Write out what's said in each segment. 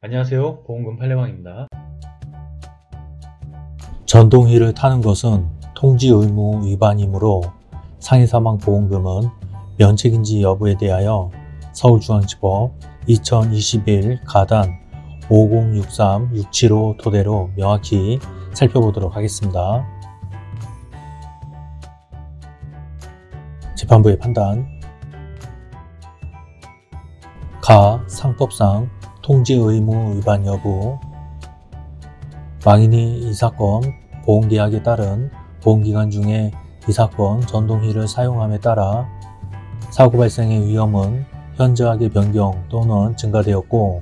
안녕하세요. 보험금 팔례방입니다. 전동휠을 타는 것은 통지 의무 위반이므로 상해사망 보험금은 면책인지 여부에 대하여 서울중앙지법 2021 가단 5063675 토대로 명확히 살펴보도록 하겠습니다. 재판부의 판단 상법상 통지 의무 위반 여부. 망인이 이 사건 보험계약에 따른 보험기간 중에 이 사건 전동휠을 사용함에 따라 사고 발생의 위험은 현저하게 변경 또는 증가되었고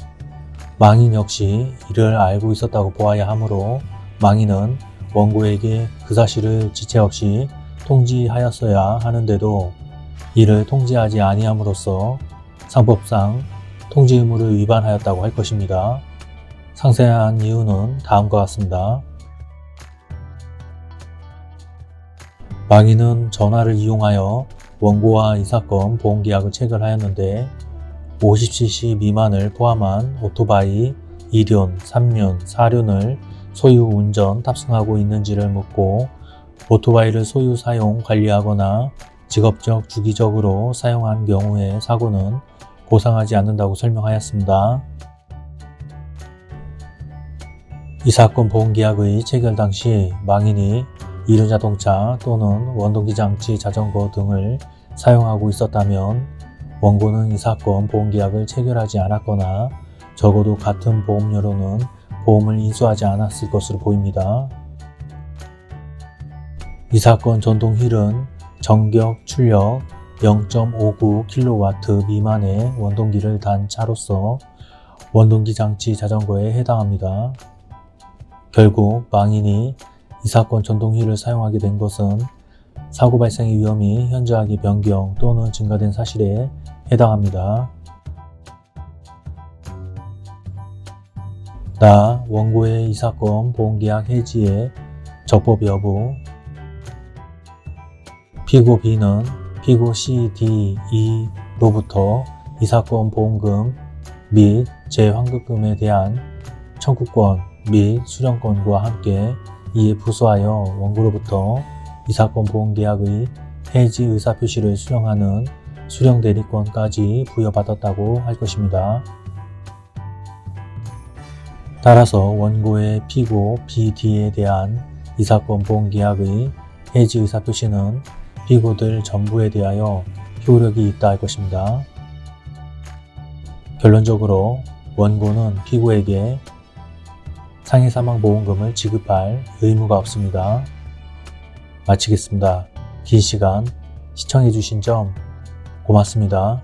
망인 역시 이를 알고 있었다고 보아야 하므로 망인은 원고에게 그 사실을 지체 없이 통지하였어야 하는데도 이를 통지하지 아니함으로써 상법상 통지 의무를 위반하였다고 할 것입니다. 상세한 이유는 다음과 같습니다. 망인은 전화를 이용하여 원고와 이 사건 보험계약을 체결하였는데 50cc 미만을 포함한 오토바이 2륜, 3륜, 4륜을 소유 운전 탑승하고 있는지를 묻고 오토바이를 소유 사용 관리하거나 직업적 주기적으로 사용한 경우의 사고는 보상하지 않는다고 설명하였습니다. 이 사건 보험계약의 체결 당시 망인이 이륜자동차 또는 원동기장치 자전거 등을 사용하고 있었다면 원고는 이 사건 보험계약을 체결하지 않았거나 적어도 같은 보험료로는 보험을 인수하지 않았을 것으로 보입니다. 이 사건 전동휠은 정격 출력 0.59kW 미만의 원동기를 단 차로서 원동기 장치 자전거에 해당합니다. 결국 망인이 이 사건 전동휠을 사용하게 된 것은 사고 발생의 위험이 현저하게 변경 또는 증가된 사실에 해당합니다. 나 원고의 이 사건 보험계약 해지의 적법 여부 피고 B는 피고 C, D, E로부터 이 사건 보험금 및 재환급금에 대한 청구권 및 수령권과 함께 이에 부수하여 원고로부터 이 사건 보험계약의 해지 의사표시를 수령하는 수령대리권까지 부여받았다고 할 것입니다. 따라서 원고의 피고 BD에 대한 이 사건 보험계약의 해지 의사표시는 피고들 전부에 대하여 효력이 있다 할 것입니다. 결론적으로 원고는 피고에게 상해사망보험금을 지급할 의무가 없습니다. 마치겠습니다. 긴 시간 시청해주신 점 고맙습니다.